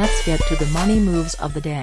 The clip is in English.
Let's get to the money moves of the day.